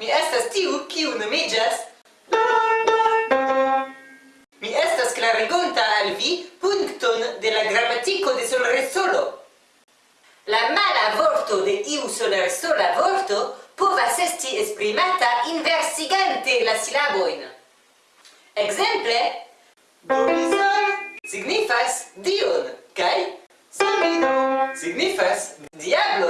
Mi estas tiu kiu nomiĝas Mi estas klarigonta al vi punkton de la gramatiko de solresolo. La mala vorto de iu solresola vorto povas esti esprimata inversigante la silabojn. Ekzemple, Bonisar signifas dion kaj Sabino signifas diablo.